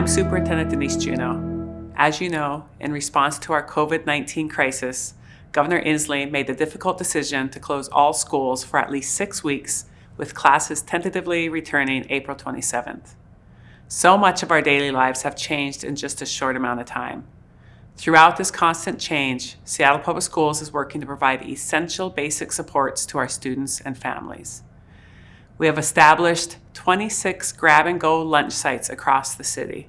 I'm Superintendent Denise Juneau. As you know, in response to our COVID-19 crisis, Governor Inslee made the difficult decision to close all schools for at least six weeks, with classes tentatively returning April 27th. So much of our daily lives have changed in just a short amount of time. Throughout this constant change, Seattle Public Schools is working to provide essential basic supports to our students and families. We have established 26 grab-and-go lunch sites across the city.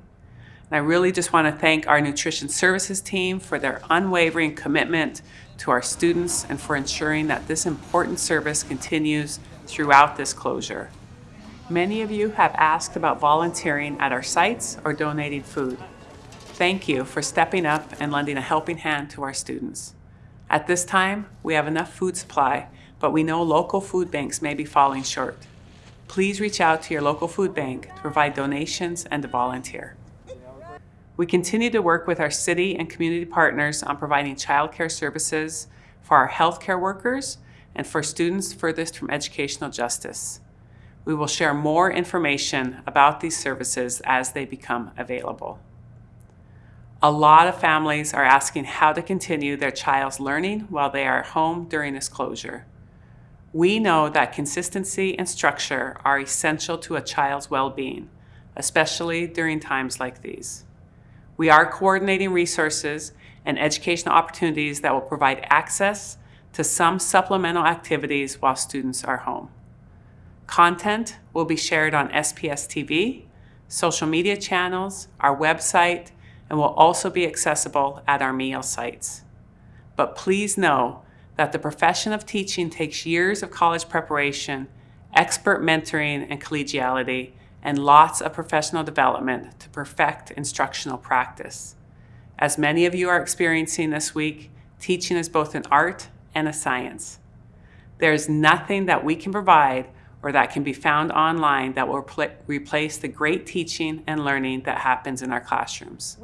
And I really just want to thank our nutrition services team for their unwavering commitment to our students and for ensuring that this important service continues throughout this closure. Many of you have asked about volunteering at our sites or donating food. Thank you for stepping up and lending a helping hand to our students. At this time, we have enough food supply, but we know local food banks may be falling short please reach out to your local food bank to provide donations and to volunteer. We continue to work with our city and community partners on providing childcare services for our healthcare workers and for students furthest from educational justice. We will share more information about these services as they become available. A lot of families are asking how to continue their child's learning while they are home during this closure. We know that consistency and structure are essential to a child's well-being, especially during times like these. We are coordinating resources and educational opportunities that will provide access to some supplemental activities while students are home. Content will be shared on SPS TV, social media channels, our website, and will also be accessible at our meal sites. But please know that the profession of teaching takes years of college preparation, expert mentoring and collegiality, and lots of professional development to perfect instructional practice. As many of you are experiencing this week, teaching is both an art and a science. There is nothing that we can provide or that can be found online that will replace the great teaching and learning that happens in our classrooms.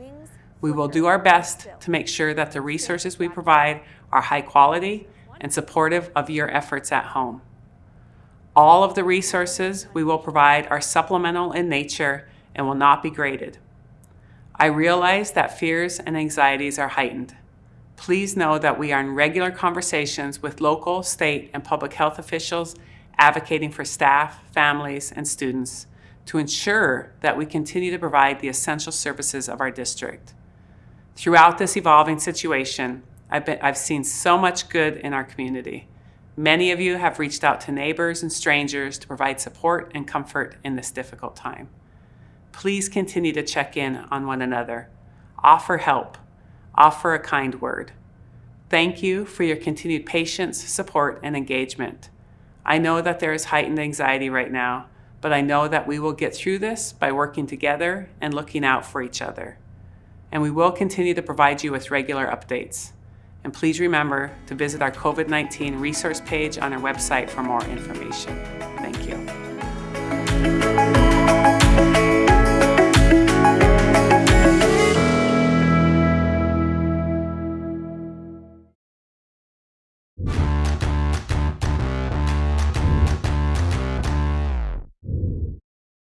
We will do our best to make sure that the resources we provide are high quality and supportive of your efforts at home. All of the resources we will provide are supplemental in nature and will not be graded. I realize that fears and anxieties are heightened. Please know that we are in regular conversations with local, state, and public health officials advocating for staff, families, and students to ensure that we continue to provide the essential services of our district. Throughout this evolving situation, I've, been, I've seen so much good in our community. Many of you have reached out to neighbors and strangers to provide support and comfort in this difficult time. Please continue to check in on one another. Offer help. Offer a kind word. Thank you for your continued patience, support, and engagement. I know that there is heightened anxiety right now, but I know that we will get through this by working together and looking out for each other and we will continue to provide you with regular updates. And please remember to visit our COVID-19 resource page on our website for more information. Thank you.